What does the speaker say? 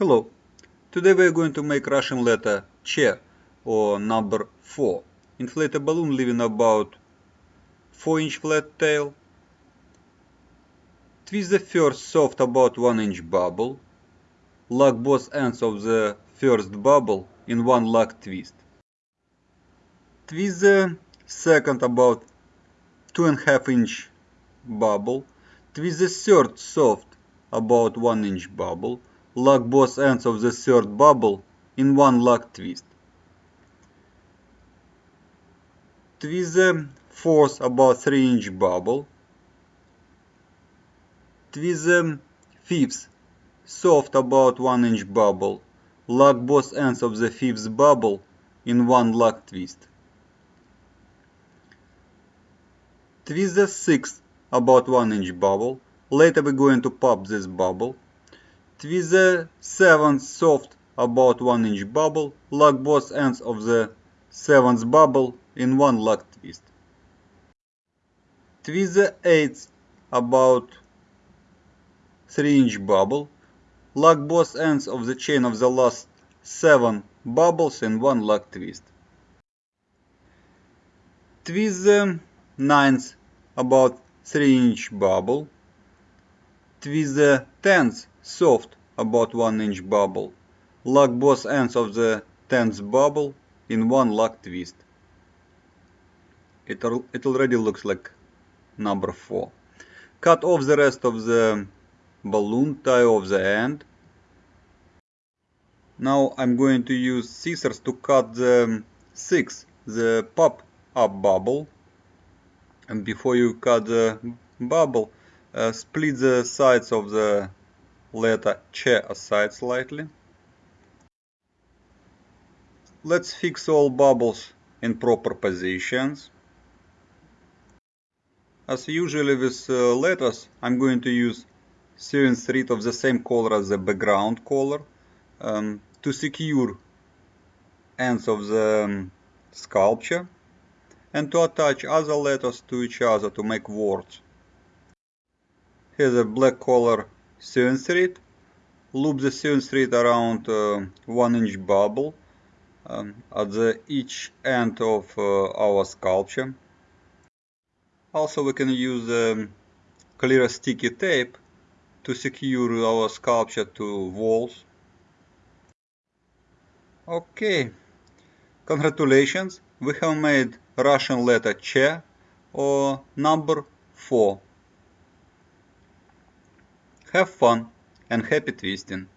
Hello, today we are going to make Russian letter Che or number 4. Inflate a balloon leaving about 4 inch flat tail. Twist the first soft about 1 inch bubble. Lock both ends of the first bubble in one lock twist. Twist the second about 2.5 inch bubble. Twist the third soft about 1 inch bubble lock both ends of the third bubble in one lock twist. Twist the fourth about 3 inch bubble. Twist the fifth soft about 1 inch bubble. Lock both ends of the fifth bubble in one lock twist. Twist the sixth about 1 inch bubble. Later we're going to pop this bubble. Twist the seventh soft about 1 inch bubble, lock both ends of the seventh bubble in one lock twist. Twist the eighth about 3 inch bubble, lock both ends of the chain of the last 7 bubbles in one lock twist. Twist the ninth about 3 inch bubble, twist the tenth soft about 1 inch bubble. Lock both ends of the 10th bubble in one lock twist. It, it already looks like number 4. Cut off the rest of the balloon, tie off the end. Now I'm going to use scissors to cut the 6, the pop up bubble. And before you cut the bubble, uh, split the sides of the letter Che aside slightly. Let's fix all bubbles in proper positions. As usually with uh, letters, I'm going to use sewing thread of the same color as the background color um, to secure ends of the um, sculpture and to attach other letters to each other to make words. Here's a black color sewing thread. Loop the sewing thread around uh, 1 inch bubble um, at the each end of uh, our sculpture. Also we can use um, clear sticky tape to secure our sculpture to walls. Okay, congratulations, we have made Russian letter Che or number 4. Have fun and happy twisting!